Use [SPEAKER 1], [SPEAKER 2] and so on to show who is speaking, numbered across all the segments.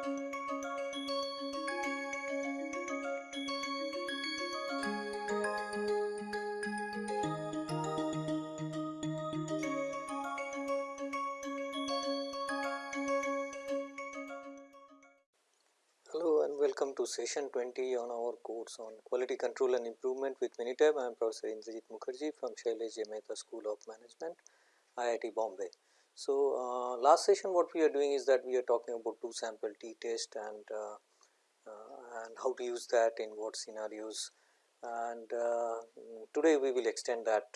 [SPEAKER 1] Hello and welcome to session 20 on our course on quality control and improvement with Minitab. I am Professor Indrajit Mukherjee from Shailesh J. Mehta School of Management, IIT Bombay. So, uh, last session what we are doing is that we are talking about two sample t test and, uh, uh, and how to use that in what scenarios and uh, today we will extend that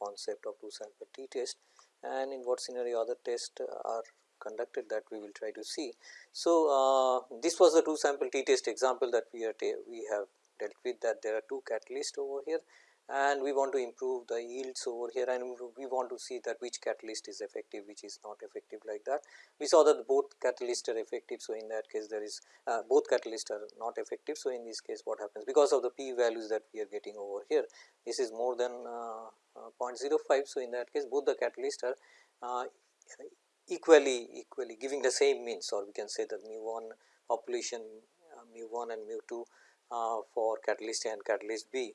[SPEAKER 1] concept of two sample t test and in what scenario other tests are conducted that we will try to see. So, this was the two sample t test example that we are we have dealt with that there are two catalysts over here and we want to improve the yields over here and we want to see that which catalyst is effective which is not effective like that. We saw that both catalysts are effective. So, in that case there is uh, both catalysts are not effective. So, in this case what happens because of the p values that we are getting over here this is more than uh, uh, 0.05. So, in that case both the catalysts are uh, equally equally giving the same means or we can say that mu 1 population uh, mu 1 and mu 2 uh, for catalyst A and catalyst B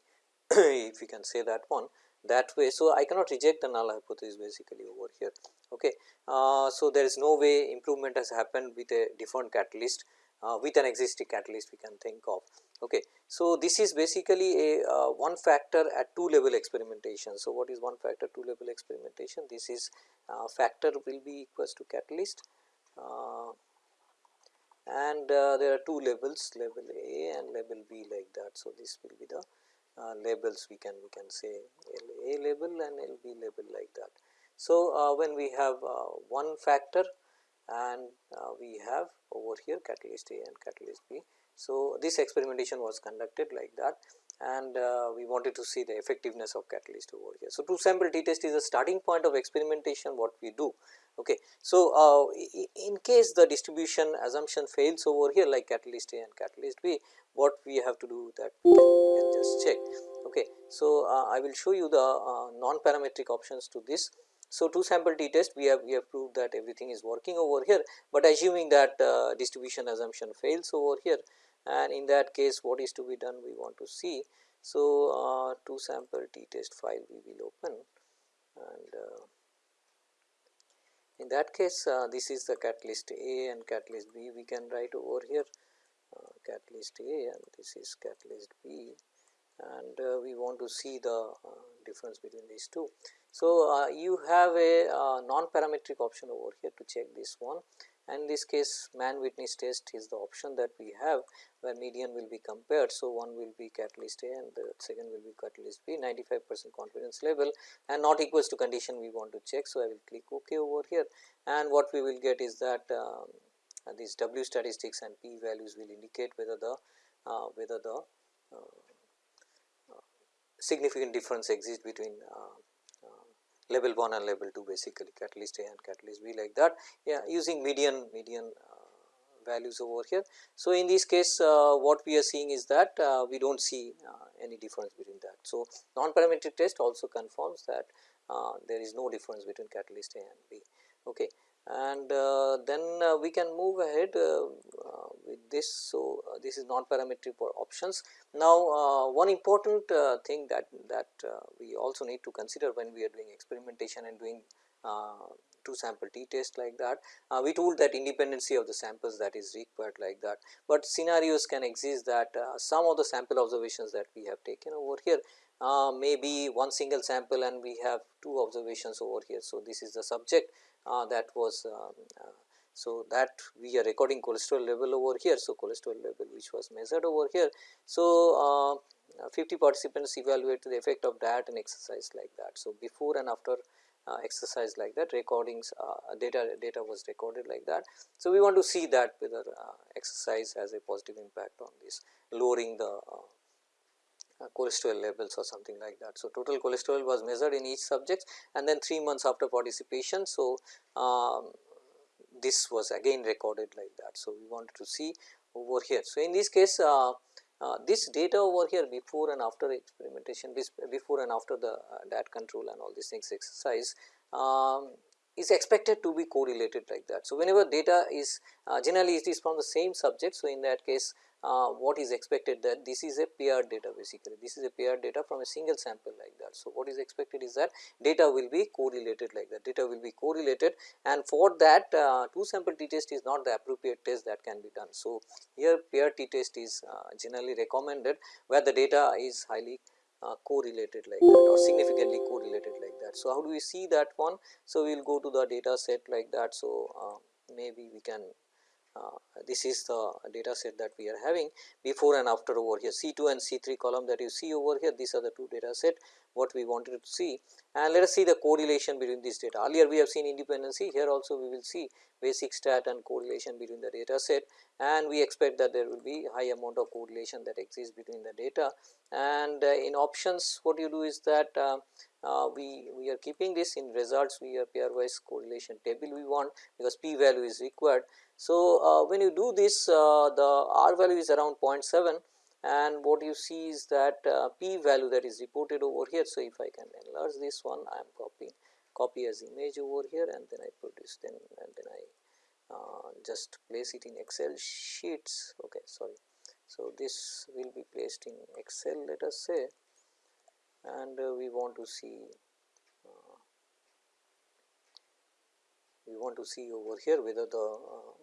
[SPEAKER 1] if we can say that one that way. So, I cannot reject the null hypothesis basically over here. Okay. Uh, so, there is no way improvement has happened with a different catalyst uh, with an existing catalyst we can think of. Okay. So, this is basically a uh, one factor at two level experimentation. So, what is one factor two level experimentation? This is uh, factor will be equals to catalyst uh, and uh, there are two levels level A and level B like that. So, this will be the uh, labels we can we can say LA label and LB label like that. So, uh, when we have uh, one factor and we have over here catalyst A and catalyst B. So, this experimentation was conducted like that and uh, we wanted to see the effectiveness of catalyst over here. So, two sample t test is a starting point of experimentation what we do. Okay. So, uh, in case the distribution assumption fails over here like catalyst A and catalyst B, what we have to do that we can, we can just check. Okay. So, uh, I will show you the uh, non-parametric options to this. So, two sample t test we have we have proved that everything is working over here, but assuming that uh, distribution assumption fails over here and in that case what is to be done we want to see. So, uh, two sample t test file we will open and uh, in that case uh, this is the catalyst A and catalyst B we can write over here uh, catalyst A and this is catalyst B and uh, we want to see the uh, difference between these two. So, you have a uh, non-parametric option over here to check this one and in this case Mann Whitney's test is the option that we have where median will be compared. So, one will be catalyst A and the second will be catalyst B 95 percent confidence level and not equals to condition we want to check. So, I will click ok over here and what we will get is that um, these W statistics and p values will indicate whether the uh, whether the uh, uh, significant difference exists between uh, level 1 and level 2 basically catalyst A and catalyst B like that yeah, using median median uh, values over here. So, in this case uh, what we are seeing is that uh, we do not see uh, any difference between that. So, non-parametric test also confirms that uh, there is no difference between catalyst A and B. Okay and uh, then uh, we can move ahead uh, uh with this. So, uh, this is non-parametric for options. Now, uh, one important thing that that we also need to consider when we are doing experimentation and doing two sample t test like that. we told that independency of the samples that is required like that, but scenarios can exist that some of the sample observations that we have taken over here uh, maybe one single sample and we have two observations over here. So, this is the subject uh, that was um, uh, so that we are recording cholesterol level over here. So, cholesterol level which was measured over here. So, uh, 50 participants evaluate the effect of diet and exercise like that. So, before and after uh, exercise like that recordings uh, data data was recorded like that. So, we want to see that whether uh, exercise has a positive impact on this lowering the uh, cholesterol levels or something like that. So, total cholesterol was measured in each subject and then 3 months after participation. So, um, this was again recorded like that. So, we wanted to see over here. So, in this case uh, uh, this data over here before and after experimentation before and after the uh, diet control and all these things exercise um, is expected to be correlated like that. So, whenever data is uh, generally it is from the same subject. So, in that case uh, what is expected that this is a paired data basically this is a paired data from a single sample like that. So, what is expected is that data will be correlated like that data will be correlated and for that uh, two sample t test is not the appropriate test that can be done. So, here paired t test is uh, generally recommended where the data is highly uh, correlated like that or significantly correlated like that. So, how do we see that one? So, we will go to the data set like that. So, uh, maybe we can this is the data set that we are having before and after over here. C 2 and C 3 column that you see over here these are the two data set what we wanted to see. And let us see the correlation between this data. Earlier we have seen independency here also we will see basic stat and correlation between the data set. And we expect that there will be high amount of correlation that exists between the data. And uh, in options what you do is that uh, uh, we, we are keeping this. In results we are pairwise correlation table we want because p value is required. So, uh, when you do this uh, the r value is around 0.7 and what you see is that uh, p value that is reported over here. So, if I can enlarge this one I am copying copy as image over here and then I produce then and then I uh, just place it in excel sheets okay sorry. So, this will be placed in excel let us say and uh, we want to see we want to see over here whether the uh,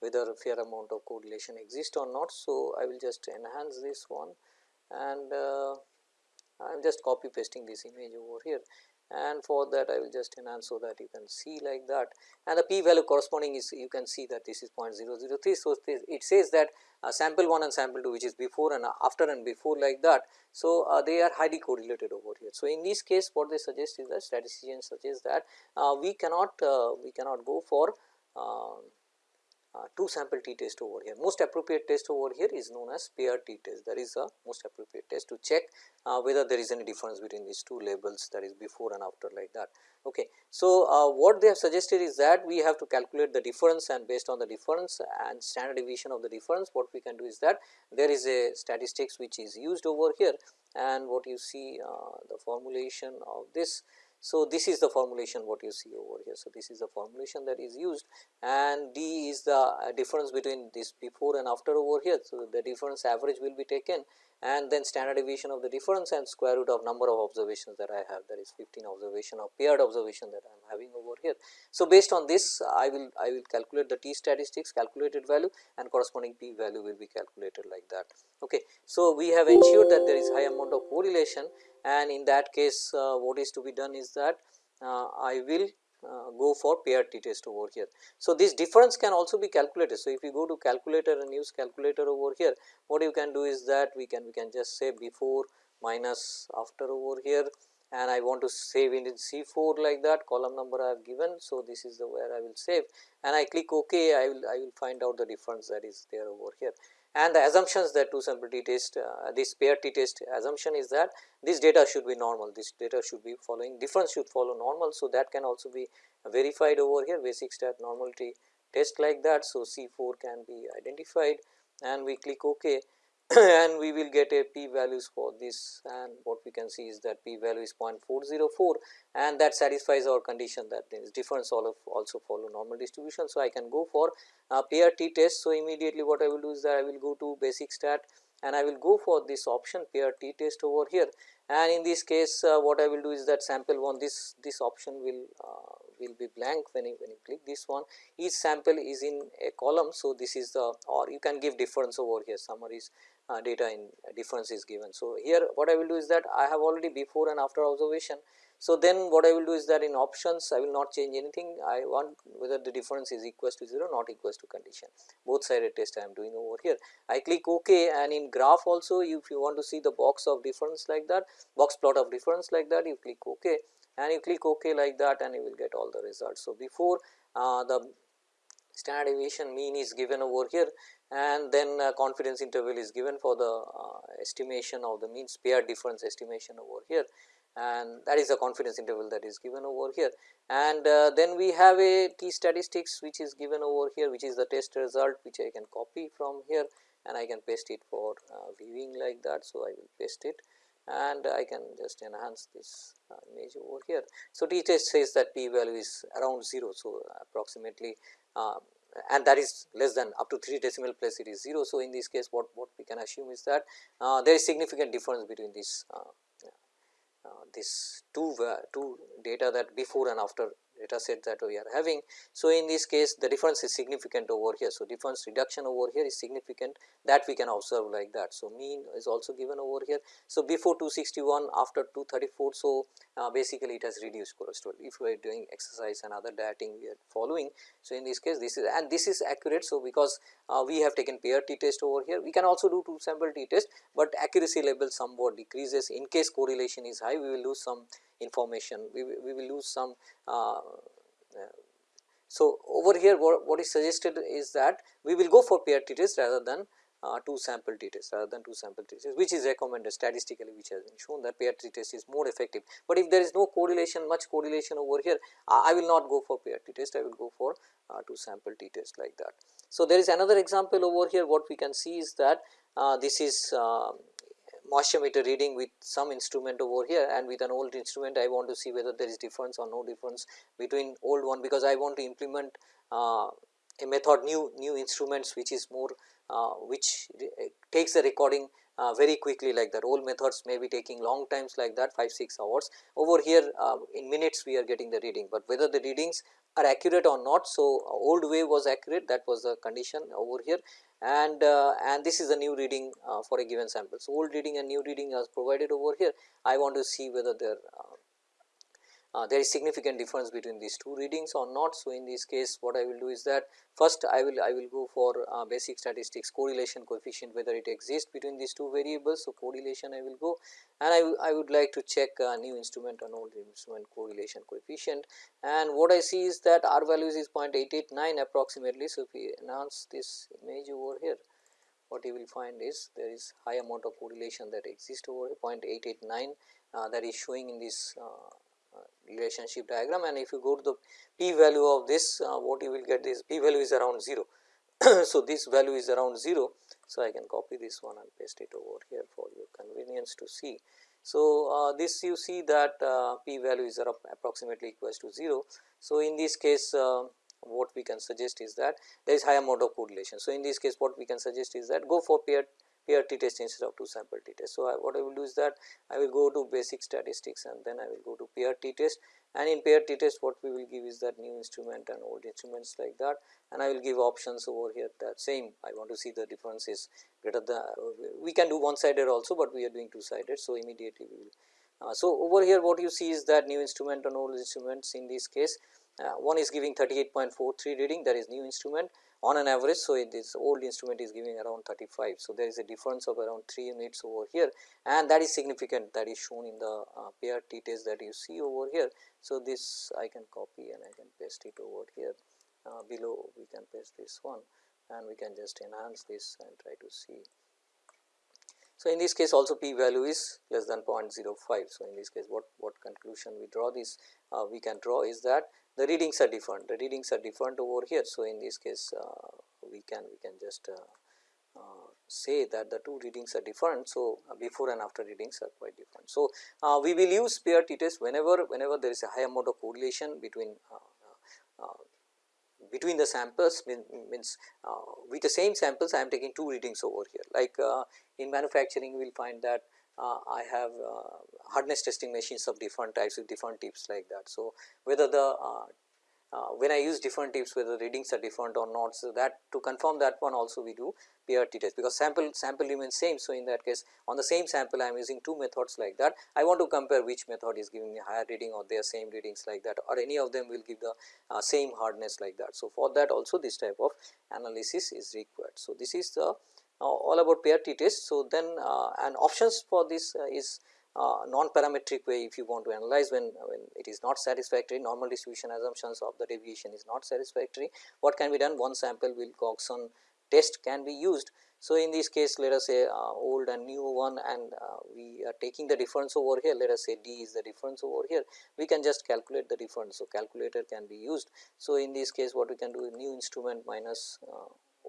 [SPEAKER 1] whether a fair amount of correlation exists or not. So, I will just enhance this one and uh, I am just copy pasting this image over here and for that I will just enhance so that you can see like that and the p value corresponding is you can see that this is 0.003. So, it says that uh, sample 1 and sample 2 which is before and after and before like that. So, uh, they are highly correlated over here. So, in this case what they suggest is that statisticians suggest that uh, we cannot uh, we cannot go for um, two sample t test over here. Most appropriate test over here is known as pair t test that is the most appropriate test to check uh, whether there is any difference between these two labels that is before and after like that. Okay. So, uh, what they have suggested is that we have to calculate the difference and based on the difference and standard deviation of the difference what we can do is that there is a statistics which is used over here and what you see uh, the formulation of this so, this is the formulation what you see over here. So, this is the formulation that is used and D is the uh, difference between this before and after over here. So, the difference average will be taken and then standard deviation of the difference and square root of number of observations that I have that is 15 observation of paired observation that I am having over here. So, based on this I will I will calculate the t statistics calculated value and corresponding p value will be calculated like that. Okay. So, we have ensured that there is high amount of correlation and in that case uh, what is to be done is that uh, I will uh, go for pair t test over here. So, this difference can also be calculated. So, if you go to calculator and use calculator over here what you can do is that we can we can just say before minus after over here and I want to save it in C 4 like that column number I have given. So, this is the where I will save and I click ok I will I will find out the difference that is there over here and the assumptions that two sample t test uh, this pair t test assumption is that this data should be normal this data should be following difference should follow normal. So, that can also be verified over here basic stat normality test like that. So, C 4 can be identified and we click ok and we will get a p values for this and what we can see is that p value is 0.404 and that satisfies our condition that there is difference all of also follow normal distribution. So, I can go for a pair t test. So, immediately what I will do is that I will go to basic stat and I will go for this option pair t test over here and in this case uh, what I will do is that sample 1 this this option will uh, will be blank when you when you click this one each sample is in a column. So, this is the or you can give difference over here summaries uh, data in uh, difference is given. So, here what I will do is that I have already before and after observation. So, then what I will do is that in options I will not change anything I want whether the difference is equals to 0 not equals to condition both sided test I am doing over here. I click ok and in graph also if you want to see the box of difference like that box plot of difference like that you click ok and you click ok like that and you will get all the results. So, before uh, the standard deviation mean is given over here and then confidence interval is given for the uh, estimation of the mean pair difference estimation over here and that is the confidence interval that is given over here. And uh, then we have a t statistics which is given over here which is the test result which I can copy from here and I can paste it for uh, viewing like that. So, I will paste it and I can just enhance this uh, image over here. So, t test says that p value is around 0. So, approximately uh, and that is less than up to 3 decimal place it is 0. So, in this case what, what we can assume is that uh, there is significant difference between this uh, uh, this two two data that before and after data set that we are having. So, in this case the difference is significant over here. So, difference reduction over here is significant that we can observe like that. So, mean is also given over here. So, before 261 after 234. So, uh, basically it has reduced cholesterol if we are doing exercise and other dieting we are following. So, in this case this is and this is accurate. So, because uh, we have taken pair t test over here we can also do two sample t test, but accuracy level somewhat decreases in case correlation is high we will lose some information we, we will lose some uh, so over here what, what is suggested is that we will go for pair t test rather than uh, two sample t test rather than two sample t test which is recommended statistically which has been shown that pair t test is more effective. But if there is no correlation much correlation over here I will not go for pair t test I will go for uh, two sample t test like that. So, there is another example over here what we can see is that uh, this is uh, moisture meter reading with some instrument over here and with an old instrument I want to see whether there is difference or no difference between old one because I want to implement uh, a method new new instruments which is more uh, which takes the recording uh, very quickly like that. Old methods may be taking long times like that 5 6 hours. Over here uh, in minutes we are getting the reading, but whether the readings are accurate or not. So, old way was accurate that was the condition over here and uh, and this is a new reading uh, for a given sample. So, old reading and new reading is provided over here I want to see whether there uh, uh, there is significant difference between these two readings or not. So, in this case what I will do is that first I will I will go for uh, basic statistics correlation coefficient whether it exists between these two variables. So, correlation I will go and I, I would like to check uh, new instrument and old instrument correlation coefficient and what I see is that R values is 0.889 approximately. So, if we enhance this image over here what you will find is there is high amount of correlation that exists over 0.889 uh, that is showing in this uh, relationship diagram and if you go to the p value of this uh, what you will get is p value is around 0. so, this value is around 0. So, I can copy this one and paste it over here for your convenience to see. So, uh, this you see that uh, p value is approximately equals to 0. So, in this case uh, what we can suggest is that there is high amount of correlation. So, in this case what we can suggest is that go for paired pair t test instead of two sample t test. So, I, what I will do is that I will go to basic statistics and then I will go to pair t test and in pair t test what we will give is that new instrument and old instruments like that and I will give options over here that same I want to see the difference is greater than we can do one sided also, but we are doing two sided. So, immediately we will. Uh, so, over here what you see is that new instrument and old instruments in this case uh, one is giving 38.43 reading that is new instrument on an average. So, this old instrument is giving around 35. So, there is a difference of around 3 units over here and that is significant that is shown in the uh, pair t test that you see over here. So, this I can copy and I can paste it over here uh, below we can paste this one and we can just enhance this and try to see. So, in this case also p value is less than 0.05. So, in this case what, what conclusion we draw this uh, we can draw is that the readings are different the readings are different over here. So, in this case uh, we can we can just uh, uh, say that the two readings are different. So, before and after readings are quite different. So, we will use pair t test whenever whenever there is a high amount of correlation between between the samples mean, means uh, with the same samples I am taking two readings over here like uh, in manufacturing we will find that I have uh, hardness testing machines of different types with different tips like that. So, whether the uh, uh, when I use different tips whether readings are different or not. So, that to confirm that one also we do pair t test because sample sample remains same. So, in that case on the same sample I am using two methods like that. I want to compare which method is giving me higher reading or their same readings like that or any of them will give the uh, same hardness like that. So, for that also this type of analysis is required. So, this is the uh, all about pair t test. So, then uh, and options for this uh, is uh, non-parametric way if you want to analyze when, when it is not satisfactory normal distribution assumptions of the deviation is not satisfactory what can be done one sample Wilcoxon test can be used. So, in this case let us say uh, old and new one and uh, we are taking the difference over here let us say d is the difference over here we can just calculate the difference. So, calculator can be used. So, in this case what we can do new instrument minus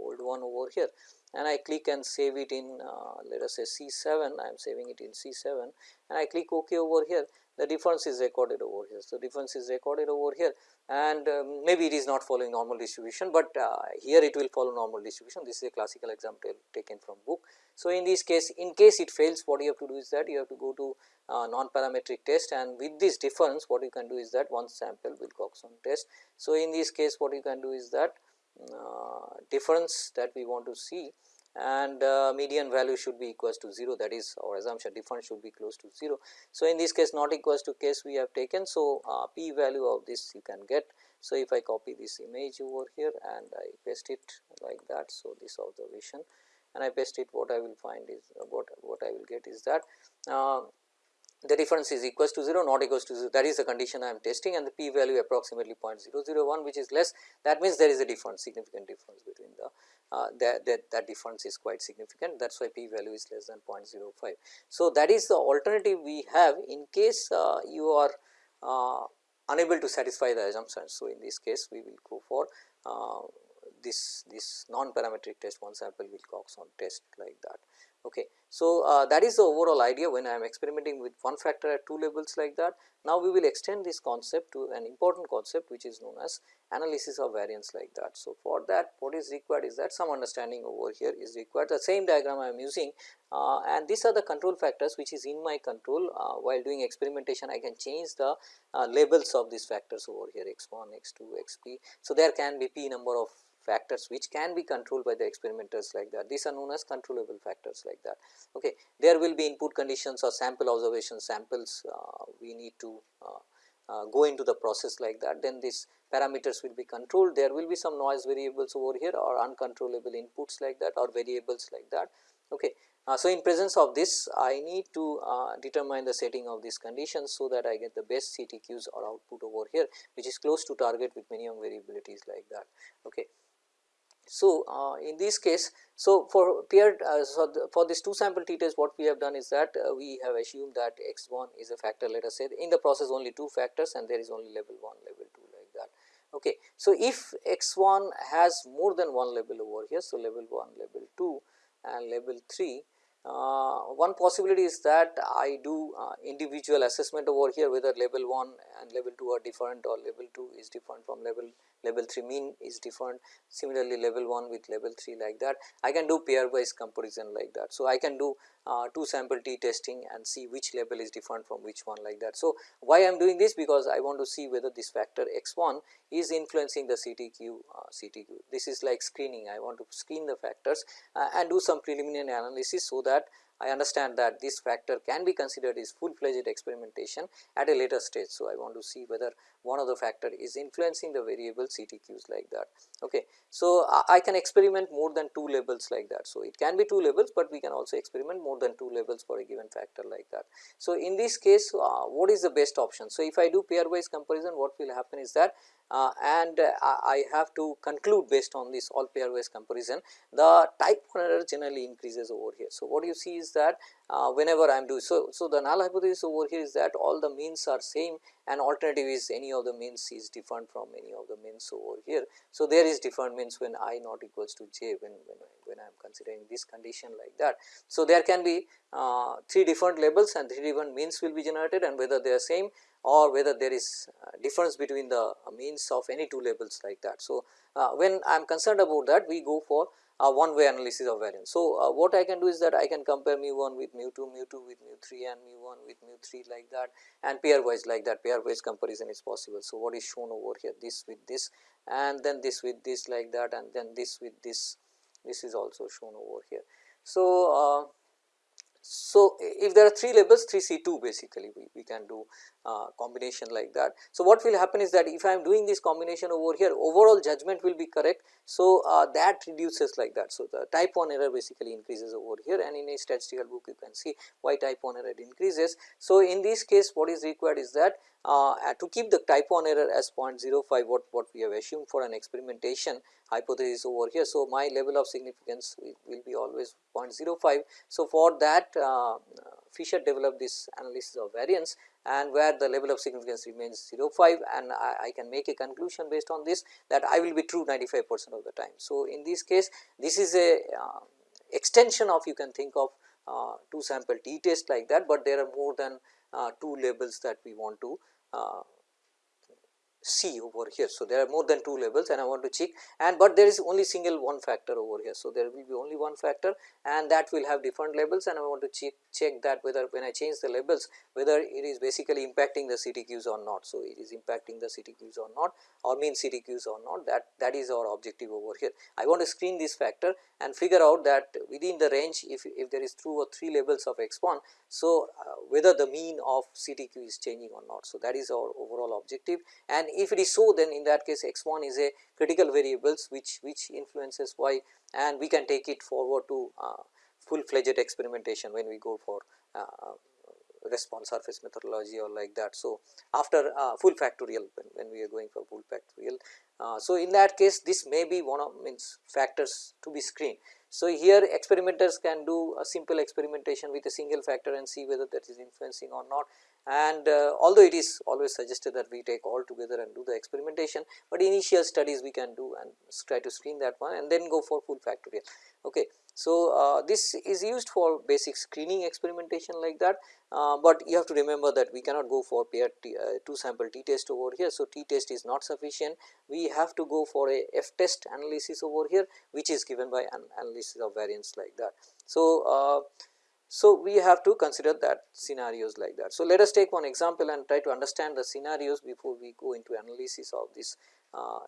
[SPEAKER 1] old one over here and I click and save it in uh, let us say C 7 I am saving it in C 7 and I click ok over here the difference is recorded over here. So, difference is recorded over here and um, maybe it is not following normal distribution, but uh, here it will follow normal distribution this is a classical example taken from book. So, in this case in case it fails what you have to do is that you have to go to uh, non-parametric test and with this difference what you can do is that one sample Wilcoxon test. So, in this case what you can do is that difference that we want to see and uh, median value should be equals to 0 that is our assumption difference should be close to 0. So, in this case not equals to case we have taken. So, uh, p value of this you can get. So, if I copy this image over here and I paste it like that. So, this observation and I paste it what I will find is uh, what, what I will get is that uh, the difference is equals to 0 not equals to 0 that is the condition I am testing and the p value approximately 0.001 which is less that means there is a difference significant difference between the uh, that, that, that difference is quite significant that is why p value is less than 0.05. So, that is the alternative we have in case uh, you are uh, unable to satisfy the assumptions. So, in this case we will go for uh, this this non parametric test one sample Wilcoxon test like that. Okay. So, uh, that is the overall idea when I am experimenting with one factor at two levels like that. Now, we will extend this concept to an important concept which is known as analysis of variance like that. So, for that what is required is that some understanding over here is required the same diagram I am using uh, and these are the control factors which is in my control uh, while doing experimentation I can change the uh, labels of these factors over here x 1, x 2, x p. So, there can be p number of factors which can be controlled by the experimenters like that. These are known as controllable factors like that. Okay. There will be input conditions or sample observation samples uh, we need to uh, uh, go into the process like that. Then these parameters will be controlled. There will be some noise variables over here or uncontrollable inputs like that or variables like that. Okay. Uh, so, in presence of this I need to uh, determine the setting of these conditions, so that I get the best CTQs or output over here which is close to target with minimum variabilities like that. Okay. So, uh, in this case, so for paired uh, so the, for this two sample t test what we have done is that uh, we have assumed that x 1 is a factor let us say in the process only two factors and there is only level 1 level 2 like that. Okay. So, if x 1 has more than one level over here. So, level 1 level 2 and level 3 uh, one possibility is that I do uh, individual assessment over here whether level 1 and level 2 are different or level 2 is different from level level 3 mean is different similarly level 1 with level 3 like that I can do pairwise comparison like that. So, I can do uh, two sample t testing and see which level is different from which one like that. So, why I am doing this because I want to see whether this factor x 1 is influencing the CTQ uh, CTQ this is like screening I want to screen the factors uh, and do some preliminary analysis so that I understand that this factor can be considered as full fledged experimentation at a later stage. So, I want to see whether one of the factor is influencing the variable CTQs like that. Okay. So, I can experiment more than two levels like that. So, it can be two levels, but we can also experiment more than two levels for a given factor like that. So, in this case uh, what is the best option? So, if I do pairwise comparison what will happen is that uh, and uh, I have to conclude based on this all pairwise comparison the type 1 error generally increases over here. So, what you see is that uh, whenever I am doing so, so the null hypothesis over here is that all the means are same and alternative is any of the means is different from any of the means over here. So, there is different means when i not equals to j when, when, when I am considering this condition like that. So, there can be uh, three different labels and three different means will be generated and whether they are same or whether there is difference between the means of any two labels like that. So, uh, when I am concerned about that we go for a one way analysis of variance. So, uh, what I can do is that I can compare mu 1 with mu 2, mu 2 with mu 3 and mu 1 with mu 3 like that and pairwise like that pairwise comparison is possible. So, what is shown over here this with this and then this with this like that and then this with this this is also shown over here. So, uh, so, if there are 3 labels 3 C 2 basically we, we can do uh, combination like that. So, what will happen is that if I am doing this combination over here overall judgment will be correct. So, uh, that reduces like that. So, the type 1 error basically increases over here and in a statistical book you can see why type 1 error increases. So, in this case what is required is that uh, to keep the type 1 error as 0.05 what, what we have assumed for an experimentation hypothesis over here. So, my level of significance will, will be always 0.05. So, for that uh, Fisher developed this analysis of variance and where the level of significance remains 0.5 and I, I, can make a conclusion based on this that I will be true 95 percent of the time. So, in this case this is a uh, extension of you can think of uh, two sample t test like that, but there are more than uh, two labels that we want to uh, see over here. So, there are more than two labels and I want to check and but there is only single one factor over here. So, there will be only one factor and that will have different labels and I want to check, check that whether when I change the labels whether it is basically impacting the CTQs or not. So, it is impacting the CTQs or not or mean CTQs or not that that is our objective over here. I want to screen this factor and figure out that within the range if, if there is two or three labels of x1. So, uh, whether the mean of CTQ is changing or not. So, that is our overall objective and if it is so then in that case x 1 is a critical variables which, which influences y and we can take it forward to uh, full fledged experimentation when we go for uh, response surface methodology or like that. So, after uh, full factorial when, when, we are going for full factorial. Uh, so, in that case this may be one of means factors to be screened. So, here experimenters can do a simple experimentation with a single factor and see whether that is influencing or not and uh, although it is always suggested that we take all together and do the experimentation, but initial studies we can do and try to screen that one and then go for full factorial. Okay. So, uh, this is used for basic screening experimentation like that, uh, but you have to remember that we cannot go for paired t, uh, two sample t test over here. So, t test is not sufficient we have to go for a f test analysis over here which is given by an analysis of variance like that. So, uh, so, we have to consider that scenarios like that. So, let us take one example and try to understand the scenarios before we go into analysis of this. Uh,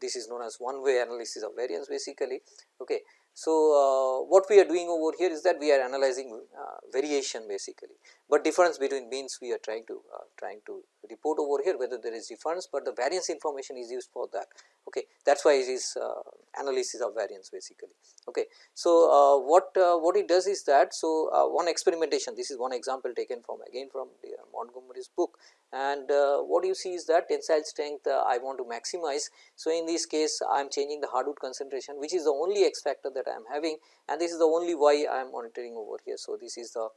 [SPEAKER 1] this is known as one way analysis of variance basically. Okay. So, uh, what we are doing over here is that we are analyzing uh, variation basically, but difference between means we are trying to uh, trying to report over here whether there is difference, but the variance information is used for that. Okay, that is why it is uh, analysis of variance basically. Okay. So, uh, what uh, what it does is that so one experimentation this is one example taken from again from Montgomery's book and what you see is that tensile strength I want to maximize. So, in this case I am changing the hardwood concentration which is the only X factor that I am having and this is the only Y I am monitoring over here. So, this is the uh,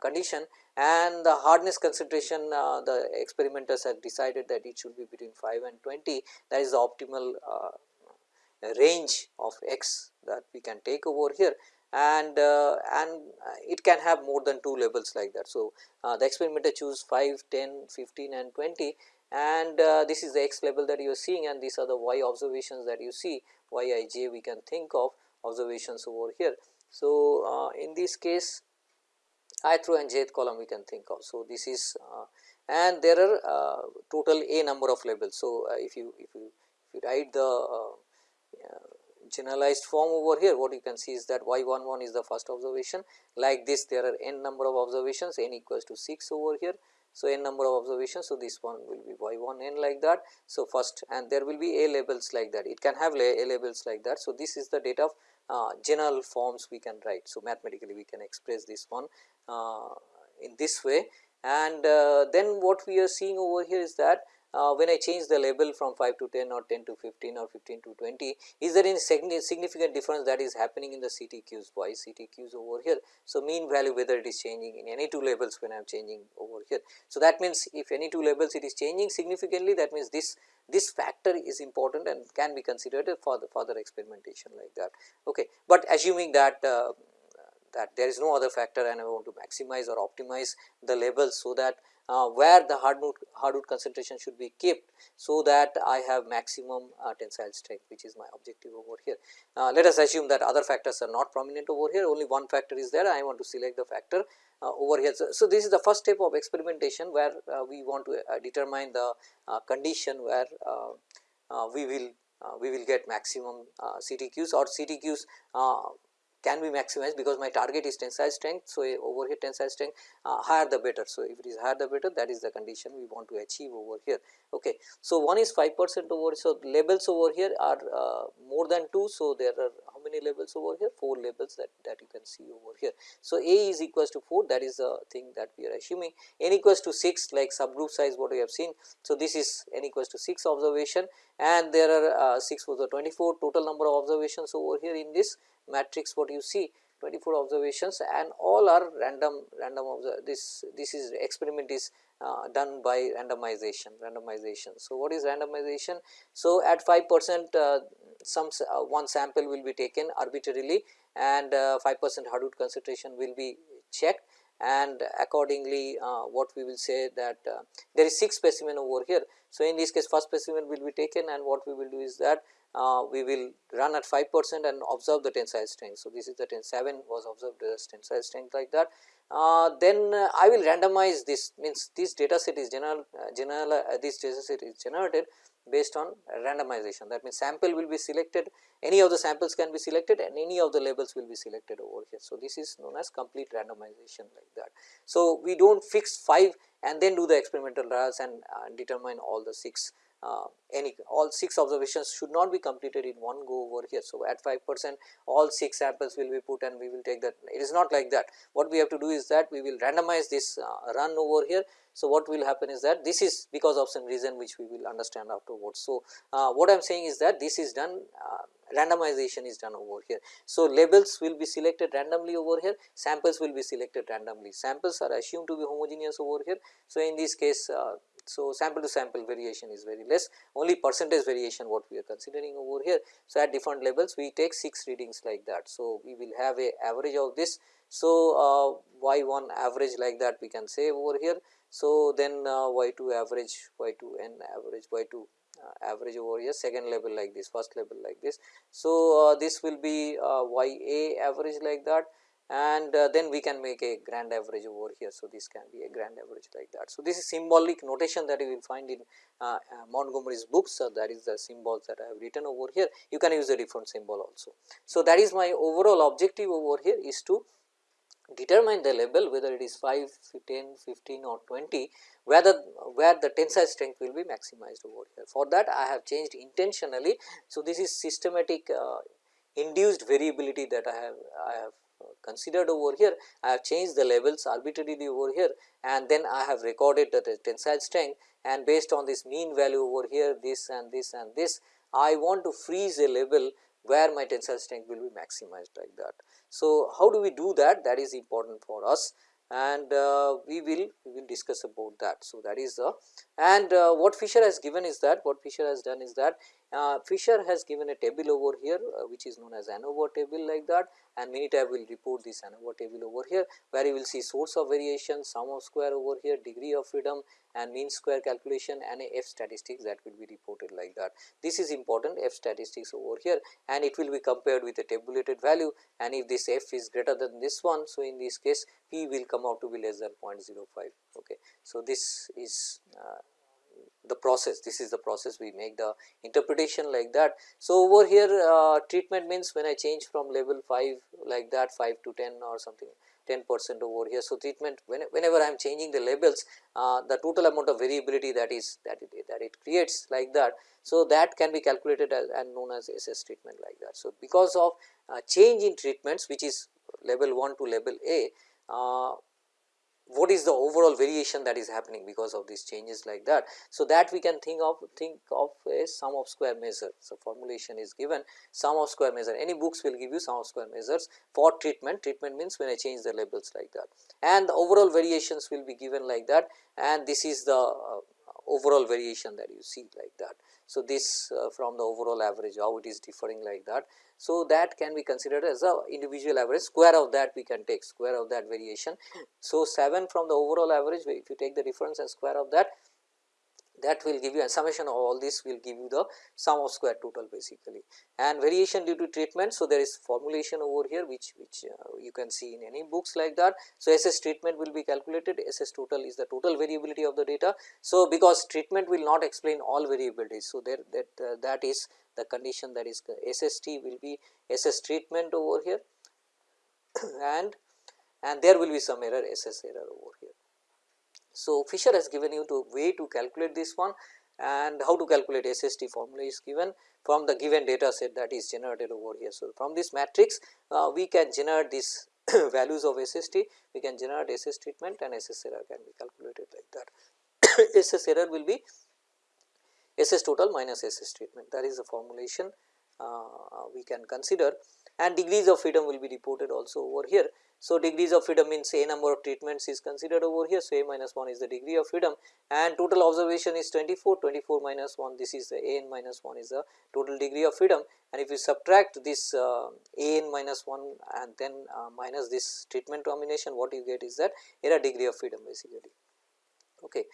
[SPEAKER 1] condition and the hardness concentration uh, the experimenters have decided that it should be between 5 and 20 that is the optimal uh, range of x that we can take over here and uh, and it can have more than two levels like that. So, uh, the experimenter choose 5, 10, 15 and 20 and uh, this is the x level that you are seeing and these are the y observations that you see y i j we can think of observations over here. So, in this case ith row and jth column we can think of. So, this is uh, and there are uh, total a number of labels. So, uh, if you if you if you write the generalized form over here what you can see is that y 1 1 is the first observation like this there are n number of observations n equals to 6 over here. So, n number of observations. So, this one will be y 1 n like that. So, first and there will be a labels like that it can have a labels like that. So, this is the data of uh, general forms we can write. So, mathematically we can express this one in this way and uh, then what we are seeing over here is that uh, when I change the label from 5 to 10 or 10 to 15 or 15 to 20, is there any significant difference that is happening in the CTQs? Why CTQs over here? So, mean value whether it is changing in any two labels when I am changing over here. So, that means if any two labels it is changing significantly that means this this factor is important and can be considered for the further experimentation like that. Okay. But assuming that uh, that there is no other factor and I want to maximize or optimize the levels so that uh, where the hardwood, hardwood concentration should be kept so that I have maximum uh, tensile strength which is my objective over here. Uh, let us assume that other factors are not prominent over here only one factor is there I want to select the factor uh, over here. So, so, this is the first step of experimentation where uh, we want to uh, determine the condition where we will we will get maximum CTQs or CTQs can be maximized because my target is tensile strength. So, over here tensile strength uh, higher the better. So, if it is higher the better that is the condition we want to achieve over here. Okay. So, one is 5 percent over. So, labels over here are uh, more than 2. So, there are how many over here 4 labels that, that you can see over here. So, A is equals to 4 that is the thing that we are assuming n equals to 6 like subgroup size what we have seen. So, this is n equals to 6 observation and there are uh, 6 for the 24 total number of observations over here in this matrix what you see 24 observations and all are random random this this is experiment is uh, done by randomization randomization. So, what is randomization? So, at 5 percent uh, some uh, one sample will be taken arbitrarily and uh, 5 percent hardwood concentration will be checked and accordingly uh, what we will say that uh, there is 6 specimen over here. So, in this case first specimen will be taken and what we will do is that uh, we will run at 5 percent and observe the tensile strength. So, this is the 10 7 was observed as tensile strength like that. Uh, then uh, I will randomize this means this data set is general, uh, general uh, this data set is generated based on randomization that means sample will be selected any of the samples can be selected and any of the labels will be selected over here. So, this is known as complete randomization like that. So, we do not fix 5 and then do the experimental trials and determine all the 6 uh, any all 6 observations should not be completed in one go over here. So, at 5 percent all 6 samples will be put and we will take that it is not like that what we have to do is that we will randomize this uh, run over here. So, what will happen is that this is because of some reason which we will understand afterwards. So, uh, what I am saying is that this is done uh, randomization is done over here. So, labels will be selected randomly over here samples will be selected randomly samples are assumed to be homogeneous over here. So, in this case uh, so, sample to sample variation is very less only percentage variation what we are considering over here. So, at different levels we take 6 readings like that. So, we will have a average of this. So, uh, y 1 average like that we can say over here. So, then uh, y 2 average y 2 n average y 2 uh, average over here second level like this first level like this. So, uh, this will be uh, y a average like that and uh, then we can make a grand average over here. So, this can be a grand average like that. So, this is symbolic notation that you will find in uh, uh, Montgomery's books so that is the symbols that I have written over here you can use a different symbol also. So, that is my overall objective over here is to determine the label whether it is 5, 10, 15 or 20 whether where the tensile strength will be maximized over here. For that I have changed intentionally. So, this is systematic uh, induced variability that I have I have considered over here. I have changed the levels arbitrarily over here and then I have recorded the tensile strength and based on this mean value over here this and this and this I want to freeze a level where my tensile strength will be maximized like that. So, how do we do that that is important for us and uh, we will we will discuss about that. So, that is the and uh, what Fisher has given is that what Fisher has done is that uh, Fisher has given a table over here uh, which is known as ANOVA table like that and Minitab will report this ANOVA table over here where you will see source of variation, sum of square over here, degree of freedom and mean square calculation and a F statistics that will be reported like that. This is important F statistics over here and it will be compared with a tabulated value and if this F is greater than this one. So, in this case P will come out to be less than 0.05. Okay. So, this is uh, the process this is the process we make the interpretation like that. So, over here uh, treatment means when I change from level 5 like that 5 to 10 or something 10 percent over here. So, treatment when, whenever I am changing the labels uh, the total amount of variability that is that it, that it creates like that. So, that can be calculated as and known as SS treatment like that. So, because of uh, change in treatments which is level 1 to level A uh, what is the overall variation that is happening because of these changes like that. So, that we can think of think of a sum of square measure. So, formulation is given sum of square measure any books will give you sum of square measures for treatment treatment means when I change the labels like that and the overall variations will be given like that and this is the uh, overall variation that you see like that. So, this uh, from the overall average how it is differing like that. So, that can be considered as a individual average square of that we can take square of that variation. So, 7 from the overall average if you take the difference and square of that that will give you a summation of all this will give you the sum of square total basically and variation due to treatment. So, there is formulation over here which which uh, you can see in any books like that. So, SS treatment will be calculated SS total is the total variability of the data. So, because treatment will not explain all variabilities. So, there that uh, that is the condition that is SST will be SS treatment over here and and there will be some error SS error over here. So, Fisher has given you the way to calculate this one and how to calculate SST formula is given from the given data set that is generated over here. So, from this matrix uh, we can generate these values of SST, we can generate SS treatment and SS error can be calculated like that. SS error will be SS total minus SS treatment that is the formulation uh, we can consider and degrees of freedom will be reported also over here. So, degrees of freedom means a number of treatments is considered over here. So, a minus 1 is the degree of freedom and total observation is 24, 24 minus 1 this is the a n minus 1 is the total degree of freedom and if you subtract this uh, a n minus 1 and then uh, minus this treatment combination what you get is that error degree of freedom basically. Okay.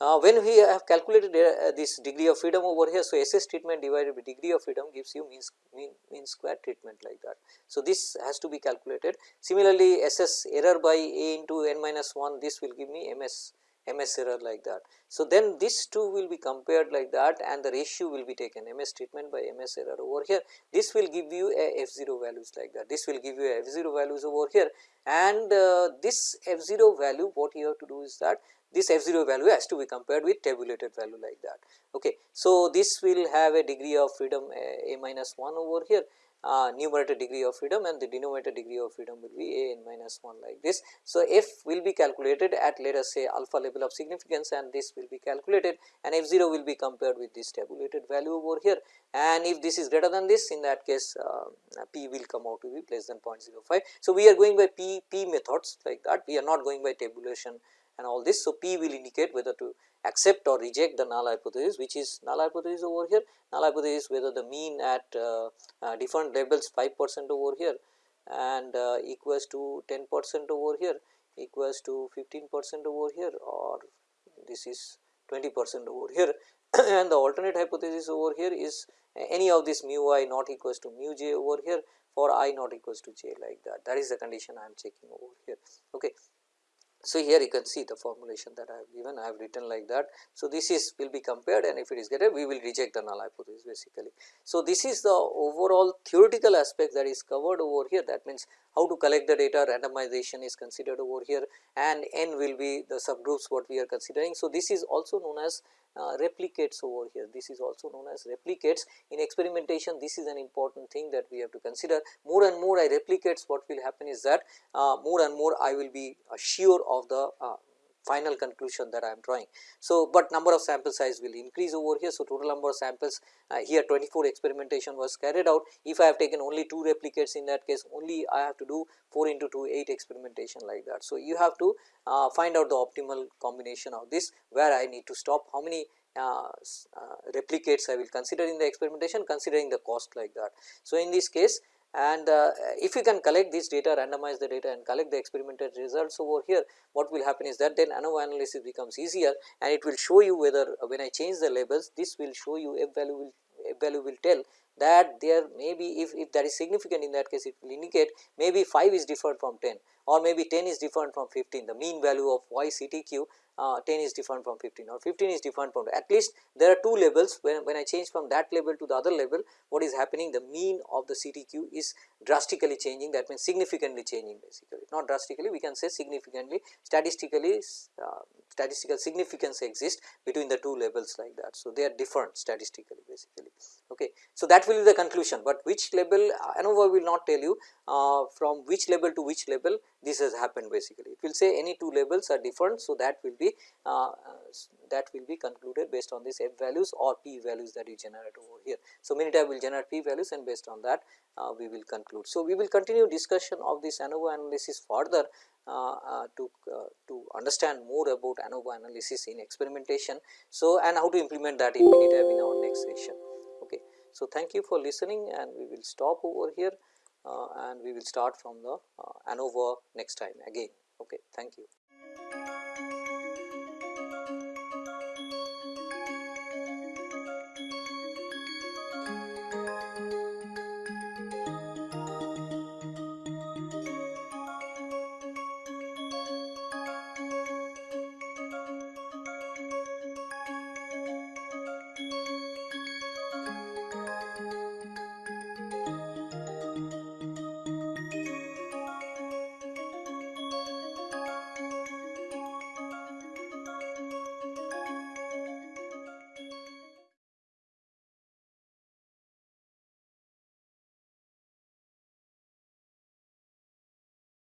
[SPEAKER 1] Uh, when we have calculated uh, this degree of freedom over here, so SS treatment divided by degree of freedom gives you mean, mean, mean square treatment like that. So, this has to be calculated. Similarly, SS error by A into n minus 1 this will give me MS MS error like that. So, then this two will be compared like that and the ratio will be taken MS treatment by MS error over here. This will give you a f 0 values like that. This will give you a f 0 values over here and uh, this f 0 value what you have to do is that this f 0 value has to be compared with tabulated value like that. Okay. So, this will have a degree of freedom a, a minus 1 over here uh, numerator degree of freedom and the denominator degree of freedom will be a n minus 1 like this. So, f will be calculated at let us say alpha level of significance and this will be calculated and f 0 will be compared with this tabulated value over here and if this is greater than this in that case uh, p will come out to be less than 0.05. So, we are going by p, p methods like that we are not going by tabulation and all this. So, P will indicate whether to accept or reject the null hypothesis which is null hypothesis over here. Null hypothesis whether the mean at uh, uh, different levels 5 percent over here and uh, equals to 10 percent over here equals to 15 percent over here or this is 20 percent over here and the alternate hypothesis over here is any of this mu i not equals to mu j over here for i not equals to j like that that is the condition I am checking over here. Okay. So, here you can see the formulation that I have given I have written like that. So, this is will be compared and if it is greater we will reject the null hypothesis basically. So, this is the overall theoretical aspect that is covered over here that means how to collect the data randomization is considered over here and n will be the subgroups what we are considering. So, this is also known as uh, replicates over here. This is also known as replicates. In experimentation, this is an important thing that we have to consider. More and more I replicates, what will happen is that uh, more and more I will be uh, sure of the uh, final conclusion that I am drawing. So, but number of sample size will increase over here. So, total number of samples uh, here 24 experimentation was carried out. If I have taken only 2 replicates in that case only I have to do 4 into 2 8 experimentation like that. So, you have to uh, find out the optimal combination of this where I need to stop how many uh, uh, replicates I will consider in the experimentation considering the cost like that. So, in this case and uh, if you can collect this data randomize the data and collect the experimental results over here what will happen is that then ANOVA analysis becomes easier and it will show you whether uh, when I change the labels this will show you f value will f value will tell that there may be if, if that is significant in that case it will indicate maybe 5 is different from 10 or maybe 10 is different from 15 the mean value of y CTQ uh, 10 is different from 15 or 15 is different from at least there are two levels. When, when I change from that level to the other level what is happening? The mean of the CTQ is drastically changing. That means significantly changing basically. Not drastically we can say significantly. Statistically uh, statistical significance exists between the two levels like that. So, they are different statistically basically. Okay. So, that will be the conclusion, but which level ANOVA will not tell you uh, from which level to which level this has happened basically. It will say any two labels are different. So, that will be uh, that will be concluded based on these f values or p values that you generate over here. So, Minitab will generate p values and based on that uh, we will conclude. So, we will continue discussion of this ANOVA analysis further uh, uh, to uh, to understand more about ANOVA analysis in experimentation. So, and how to implement that in Minitab in our next session. So, thank you for listening and we will stop over here uh, and we will start from the uh, ANOVA next time again. Okay. Thank you.